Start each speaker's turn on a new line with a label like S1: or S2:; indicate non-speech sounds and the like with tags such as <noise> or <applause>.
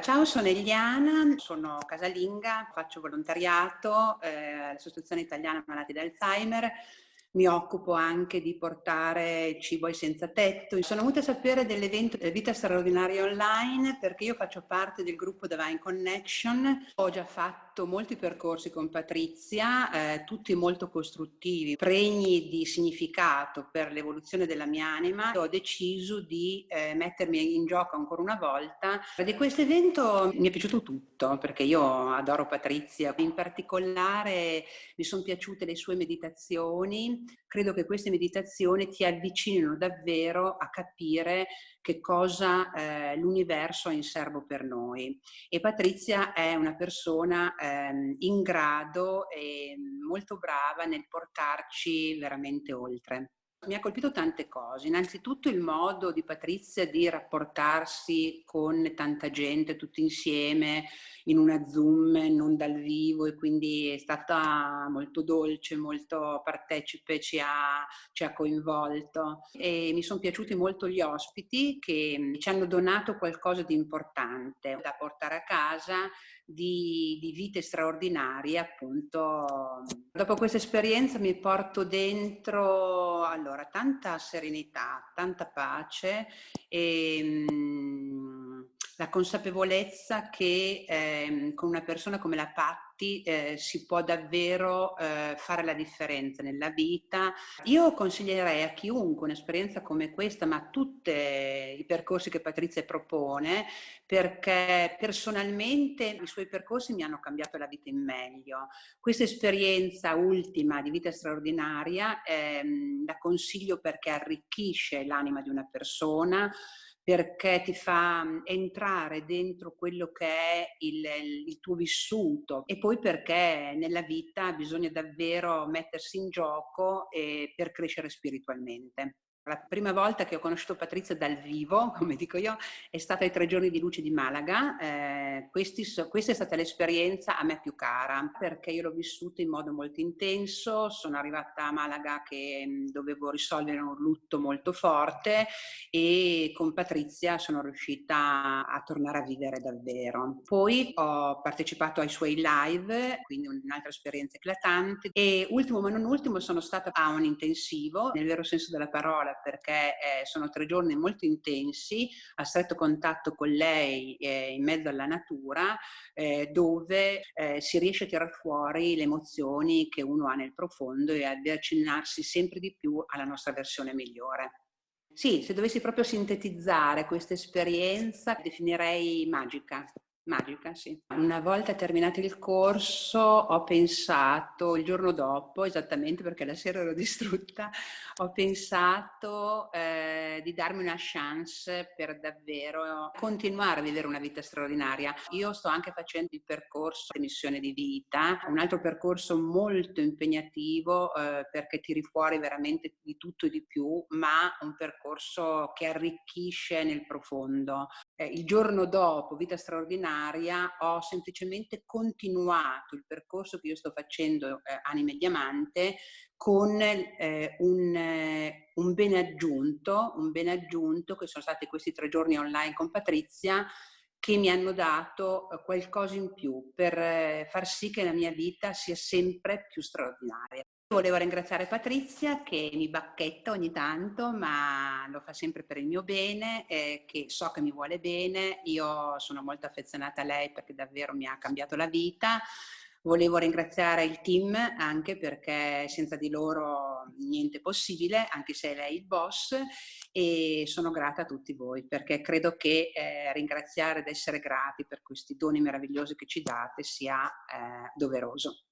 S1: Ciao, sono Eliana, sono casalinga, faccio volontariato eh, all'Associazione Italiana Malati d'Alzheimer mi occupo anche di portare cibo ai senza tetto. Sono venuta a sapere dell'evento Vita Straordinaria Online perché io faccio parte del gruppo Divine Connection. Ho già fatto molti percorsi con Patrizia, eh, tutti molto costruttivi, pregni di significato per l'evoluzione della mia anima. Ho deciso di eh, mettermi in gioco ancora una volta. Di questo evento mi è piaciuto tutto perché io adoro Patrizia. In particolare mi sono piaciute le sue meditazioni, credo che queste meditazioni ti avvicinino davvero a capire che cosa eh, l'universo ha in serbo per noi. E Patrizia è una persona eh, in grado e molto brava nel portarci veramente oltre. Mi ha colpito tante cose, innanzitutto il modo di Patrizia di rapportarsi con tanta gente tutti insieme in una Zoom, non dal vivo e quindi è stata molto dolce, molto partecipe, ci ha, ci ha coinvolto e mi sono piaciuti molto gli ospiti che ci hanno donato qualcosa di importante da portare a casa di, di, vite straordinarie appunto. Dopo questa esperienza mi porto dentro allora tanta serenità, tanta pace e mh, mm, la consapevolezza che eh, con una persona come la Patti eh, si può davvero eh, fare la differenza nella vita. Io consiglierei a chiunque un'esperienza come questa, ma tutti i percorsi che Patrizia propone, perché personalmente i suoi percorsi mi hanno cambiato la vita in meglio. Questa esperienza ultima di vita straordinaria ehm, la consiglio perché arricchisce l'anima di una persona, perché ti fa mm, entrare dentro quello che è il, il, tuo vissuto e poi perché nella vita bisogna davvero mettersi in gioco per crescere spiritualmente. La prima volta che ho conosciuto Patrizia dal vivo, <laughs> come dico io, è stata ai tre giorni di luce di Malaga. Eh, questi, questa è stata l'esperienza a me più cara, perché io l'ho vissuta in modo molto intenso. Sono arrivata a Malaga che mh, dovevo risolvere un lutto molto forte e con Patrizia sono riuscita a tornare a vivere davvero. Poi ho partecipato ai suoi live, quindi un'altra esperienza eclatante. E ultimo ma non ultimo sono stata a un intensivo, nel vero senso della parola, perché eh, sono tre giorni molto intensi, a stretto contatto con lei eh, in mezzo alla natura, eh, dove eh, si riesce a tirare fuori le emozioni che uno ha nel profondo e ad avvicinarsi sempre di più alla nostra versione migliore. Sì, se dovessi proprio sintetizzare questa esperienza, definirei magica. Magica, sì. Una volta terminato il corso ho pensato, il giorno dopo, esattamente perché la sera ero <laughs> distrutta, ho pensato eh, di darmi una chance per davvero continuare a vivere una vita straordinaria. Io sto anche facendo il percorso di missione di vita, un altro percorso molto impegnativo eh, perché tiri fuori veramente di tutto e di più, ma un percorso che arricchisce nel profondo. Eh, il giorno dopo, vita straordinaria, ho semplicemente continuato il percorso che io sto facendo eh, Anime Diamante con eh, un, eh, un bene aggiunto, un bene aggiunto che sono stati questi tre giorni online con Patrizia che mi hanno dato eh, qualcosa in più per eh, far sì che la mia vita sia sempre più straordinaria. Volevo ringraziare Patrizia che mi bacchetta ogni tanto, ma lo fa sempre per il mio bene, eh, che so che mi vuole bene. Io sono molto affezionata a lei perché davvero mi ha cambiato la vita. Volevo ringraziare il team anche perché senza di loro niente è possibile, anche se è lei il boss, e sono grata a tutti voi perché credo che eh, ringraziare ed essere grati per questi doni meravigliosi che ci date sia eh, doveroso.